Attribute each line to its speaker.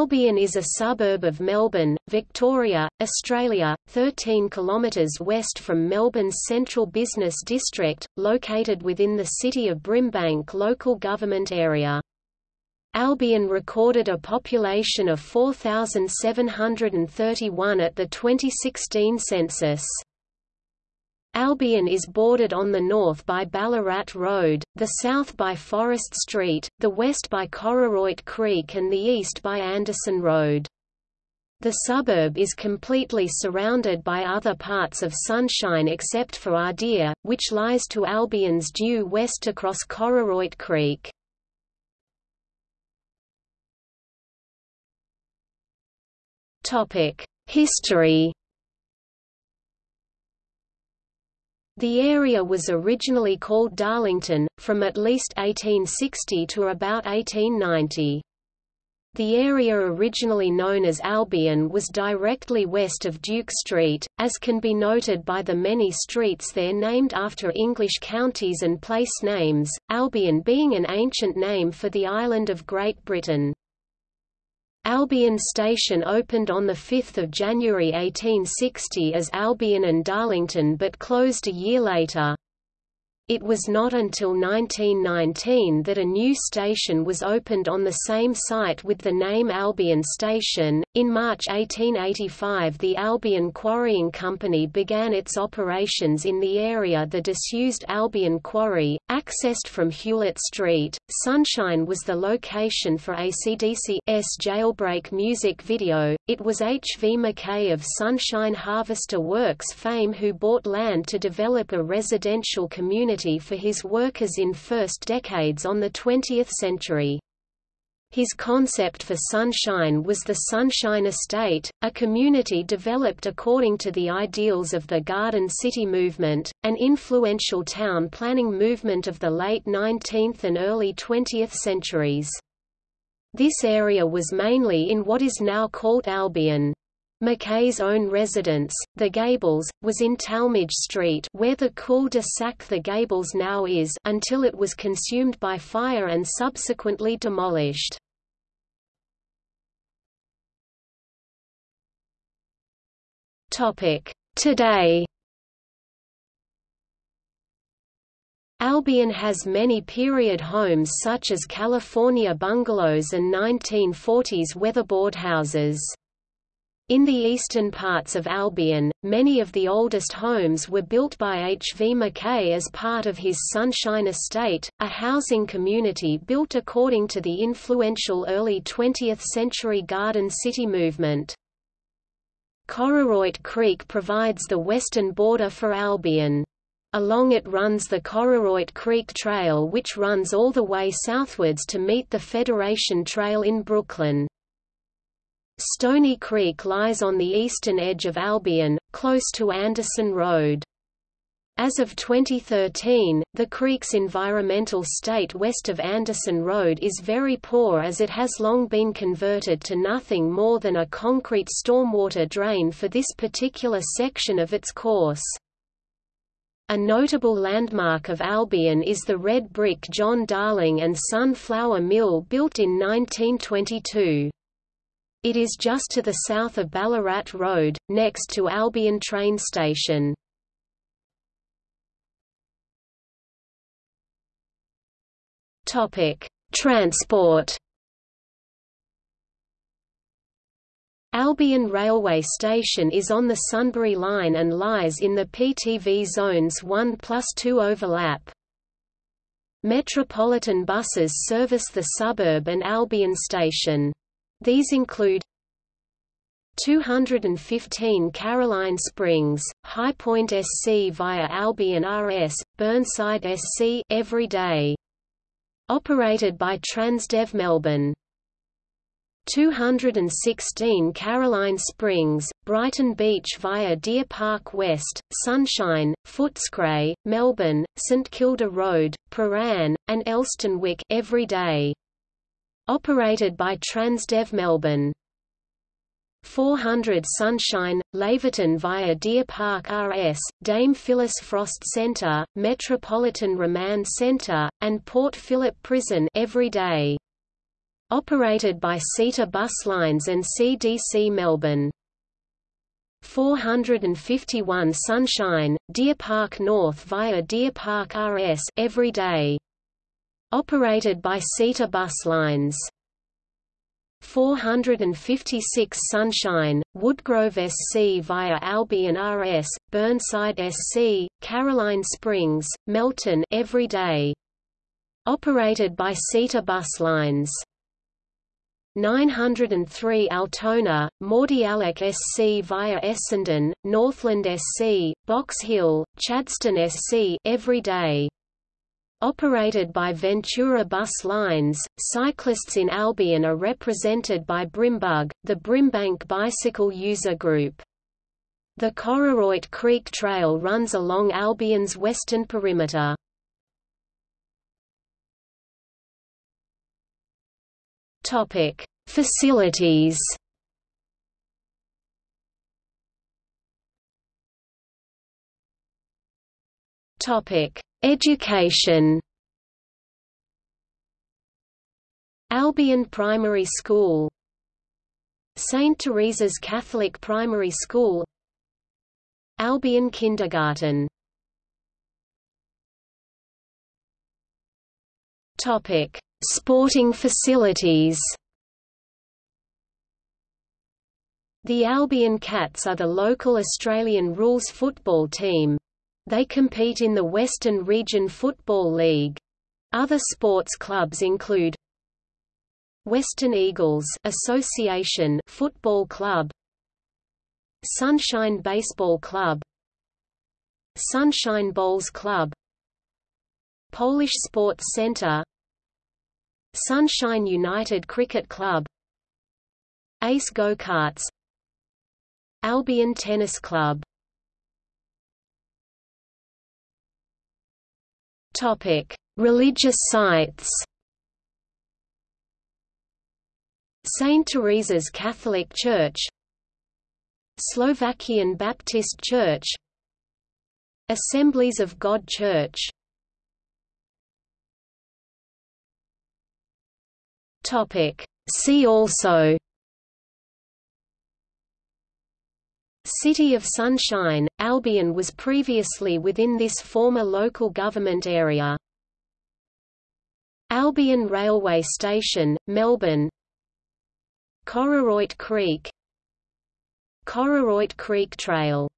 Speaker 1: Albion is a suburb of Melbourne, Victoria, Australia, 13 kilometres west from Melbourne's central business district, located within the City of Brimbank local government area. Albion recorded a population of 4,731 at the 2016 census. Albion is bordered on the north by Ballarat Road, the south by Forest Street, the west by Cororoit Creek and the east by Anderson Road. The suburb is completely surrounded by other parts of Sunshine except for Ardeer, which lies to Albion's due west across Cororoit Creek. History The area was originally called Darlington, from at least 1860 to about 1890. The area originally known as Albion was directly west of Duke Street, as can be noted by the many streets there named after English counties and place names, Albion being an ancient name for the island of Great Britain. Albion Station opened on 5 January 1860 as Albion and Darlington but closed a year later. It was not until 1919 that a new station was opened on the same site with the name Albion Station. In March 1885, the Albion Quarrying Company began its operations in the area. The disused Albion Quarry, accessed from Hewlett Street, Sunshine was the location for ACDC's Jailbreak music video. It was H. V. McKay of Sunshine Harvester Works fame who bought land to develop a residential community for his workers in first decades on the 20th century. His concept for Sunshine was the Sunshine Estate, a community developed according to the ideals of the Garden City movement, an influential town planning movement of the late 19th and early 20th centuries. This area was mainly in what is now called Albion. McKay's own residence, The Gables, was in Talmadge Street where the cul-de-sac The Gables now is until it was consumed by fire and subsequently demolished. Today Albion has many period homes such as California bungalows and 1940s weatherboard houses. In the eastern parts of Albion, many of the oldest homes were built by H. V. McKay as part of his Sunshine Estate, a housing community built according to the influential early 20th-century Garden City movement. Cororoit Creek provides the western border for Albion. Along it runs the Cororoit Creek Trail which runs all the way southwards to meet the Federation Trail in Brooklyn. Stony Creek lies on the eastern edge of Albion, close to Anderson Road. As of 2013, the creek's environmental state west of Anderson Road is very poor as it has long been converted to nothing more than a concrete stormwater drain for this particular section of its course. A notable landmark of Albion is the red brick John Darling and Son Flour Mill built in 1922. It is just to the south of Ballarat Road, next to Albion train station. Transport Albion Railway Station is on the Sunbury Line and lies in the PTV zones 1 plus 2 overlap. Metropolitan buses service the suburb and Albion Station. These include 215 Caroline Springs, Highpoint SC via Albion RS, Burnside SC every day. Operated by Transdev Melbourne. 216 Caroline Springs, Brighton Beach via Deer Park West, Sunshine, Footscray, Melbourne, St Kilda Road, Prahran, and Elsternwick every day operated by Transdev Melbourne. 400 Sunshine, Laverton via Deer Park RS, Dame Phyllis Frost Centre, Metropolitan Remand Centre, and Port Phillip Prison every day. Operated by Sita Bus Lines and CDC Melbourne. 451 Sunshine, Deer Park North via Deer Park RS every day. Operated by Sita Bus Lines. 456 Sunshine, Woodgrove SC via Albion RS, Burnside SC, Caroline Springs, Melton every day. Operated by Sita Bus Lines. 903 Altona, Mordialloc SC via Essendon, Northland SC, Box Hill, Chadstone SC every day. Operated by Ventura Bus Lines, cyclists in Albion are represented by Brimbug, the Brimbank Bicycle User Group. The Cororoit Creek Trail runs along Albion's western perimeter. Topic: Facilities. Topic: Education. Albion Primary School St. Teresa's Catholic Primary School Albion Kindergarten Topic: Sporting facilities. The Albion Cats are the local Australian rules football team. They compete in the Western Region Football League. Other sports clubs include Western Eagles Association Football Club Sunshine Baseball Club Sunshine Bowls Club Polish Sports Centre Sunshine United Cricket Club Ace Go-Karts Albion Tennis Club Topic: Religious sites. St. Teresa's Catholic Church Slovakian Baptist Church Assemblies of God Church Topic See also City of Sunshine, Albion was previously within this former local government area. Albion Railway Station, Melbourne. Cororoit Creek. Cororoit Creek Trail